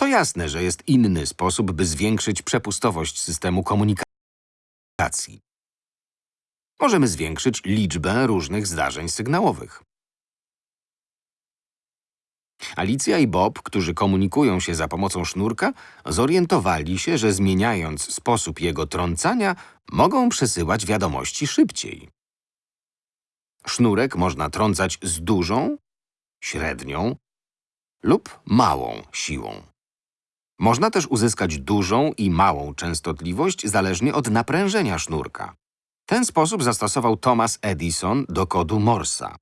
To jasne, że jest inny sposób, by zwiększyć przepustowość systemu komunikacji. Możemy zwiększyć liczbę różnych zdarzeń sygnałowych. Alicja i Bob, którzy komunikują się za pomocą sznurka, zorientowali się, że zmieniając sposób jego trącania, mogą przesyłać wiadomości szybciej. Sznurek można trącać z dużą, średnią lub małą siłą. Można też uzyskać dużą i małą częstotliwość zależnie od naprężenia sznurka. Ten sposób zastosował Thomas Edison do kodu Morsa.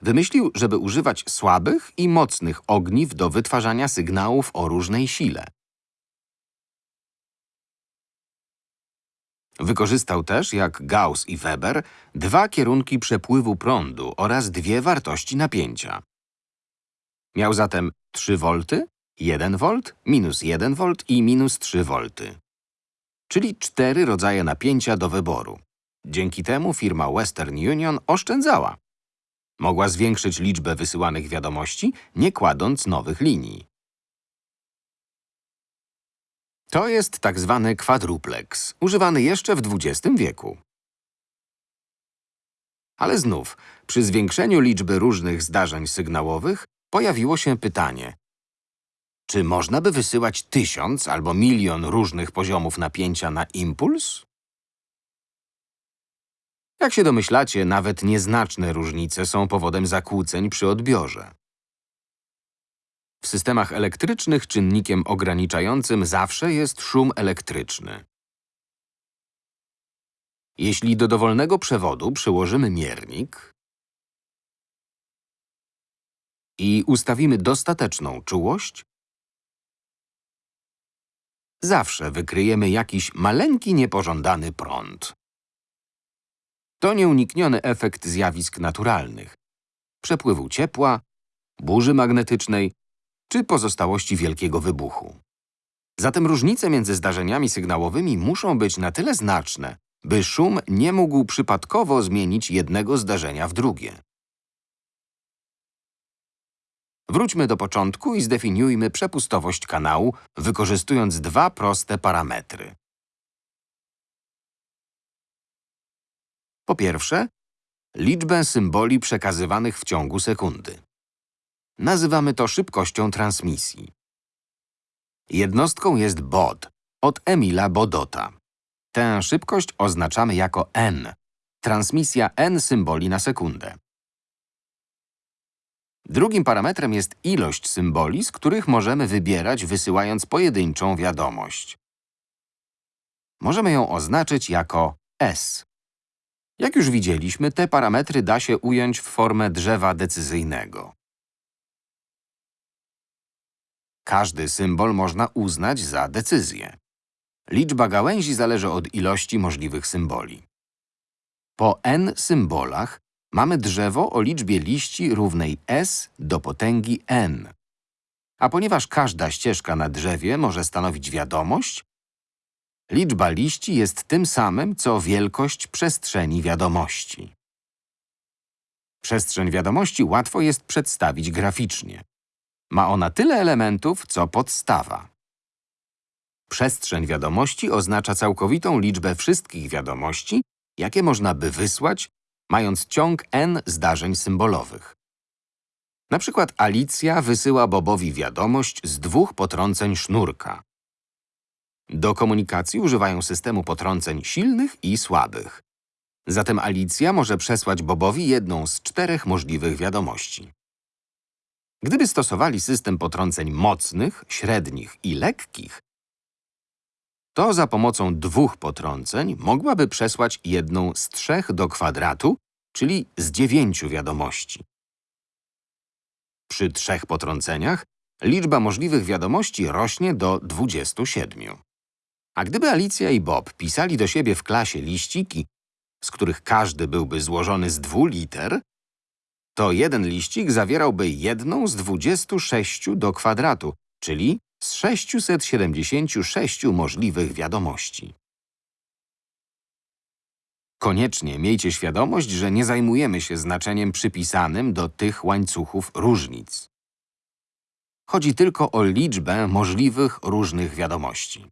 Wymyślił, żeby używać słabych i mocnych ogniw do wytwarzania sygnałów o różnej sile. Wykorzystał też, jak Gauss i Weber, dwa kierunki przepływu prądu oraz dwie wartości napięcia. Miał zatem 3 V, 1 V, minus 1 V i minus 3 V. Czyli cztery rodzaje napięcia do wyboru. Dzięki temu firma Western Union oszczędzała. Mogła zwiększyć liczbę wysyłanych wiadomości, nie kładąc nowych linii. To jest tak zwany kwadruplex, używany jeszcze w XX wieku. Ale znów, przy zwiększeniu liczby różnych zdarzeń sygnałowych pojawiło się pytanie, czy można by wysyłać tysiąc albo milion różnych poziomów napięcia na impuls? Jak się domyślacie, nawet nieznaczne różnice są powodem zakłóceń przy odbiorze. W systemach elektrycznych czynnikiem ograniczającym zawsze jest szum elektryczny. Jeśli do dowolnego przewodu przyłożymy miernik i ustawimy dostateczną czułość, zawsze wykryjemy jakiś maleńki niepożądany prąd. To nieunikniony efekt zjawisk naturalnych, przepływu ciepła, burzy magnetycznej czy pozostałości wielkiego wybuchu. Zatem różnice między zdarzeniami sygnałowymi muszą być na tyle znaczne, by szum nie mógł przypadkowo zmienić jednego zdarzenia w drugie. Wróćmy do początku i zdefiniujmy przepustowość kanału, wykorzystując dwa proste parametry. Po pierwsze, liczbę symboli przekazywanych w ciągu sekundy. Nazywamy to szybkością transmisji. Jednostką jest bod, od Emila Bodota. Tę szybkość oznaczamy jako n, transmisja n symboli na sekundę. Drugim parametrem jest ilość symboli, z których możemy wybierać wysyłając pojedynczą wiadomość. Możemy ją oznaczyć jako S. Jak już widzieliśmy, te parametry da się ująć w formę drzewa decyzyjnego. Każdy symbol można uznać za decyzję. Liczba gałęzi zależy od ilości możliwych symboli. Po n symbolach mamy drzewo o liczbie liści równej s do potęgi n. A ponieważ każda ścieżka na drzewie może stanowić wiadomość, liczba liści jest tym samym, co wielkość przestrzeni wiadomości. Przestrzeń wiadomości łatwo jest przedstawić graficznie. Ma ona tyle elementów, co podstawa. Przestrzeń wiadomości oznacza całkowitą liczbę wszystkich wiadomości, jakie można by wysłać, mając ciąg n zdarzeń symbolowych. Na przykład Alicja wysyła Bobowi wiadomość z dwóch potrąceń sznurka. Do komunikacji używają systemu potrąceń silnych i słabych. Zatem Alicja może przesłać Bobowi jedną z czterech możliwych wiadomości. Gdyby stosowali system potrąceń mocnych, średnich i lekkich, to za pomocą dwóch potrąceń mogłaby przesłać jedną z trzech do kwadratu, czyli z dziewięciu wiadomości. Przy trzech potrąceniach liczba możliwych wiadomości rośnie do 27. A gdyby Alicja i Bob pisali do siebie w klasie liściki, z których każdy byłby złożony z dwóch liter, to jeden liścik zawierałby jedną z 26 do kwadratu, czyli z 676 możliwych wiadomości. Koniecznie miejcie świadomość, że nie zajmujemy się znaczeniem przypisanym do tych łańcuchów różnic. Chodzi tylko o liczbę możliwych różnych wiadomości.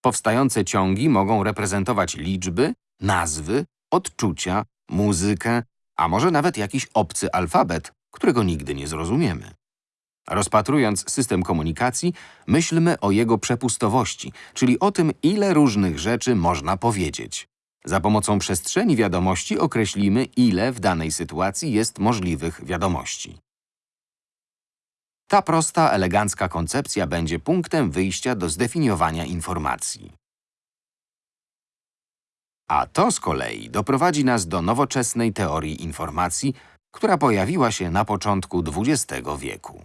Powstające ciągi mogą reprezentować liczby, nazwy, odczucia, muzykę, a może nawet jakiś obcy alfabet, którego nigdy nie zrozumiemy. Rozpatrując system komunikacji, myślmy o jego przepustowości, czyli o tym, ile różnych rzeczy można powiedzieć. Za pomocą przestrzeni wiadomości określimy, ile w danej sytuacji jest możliwych wiadomości. Ta prosta, elegancka koncepcja będzie punktem wyjścia do zdefiniowania informacji. A to z kolei doprowadzi nas do nowoczesnej teorii informacji, która pojawiła się na początku XX wieku.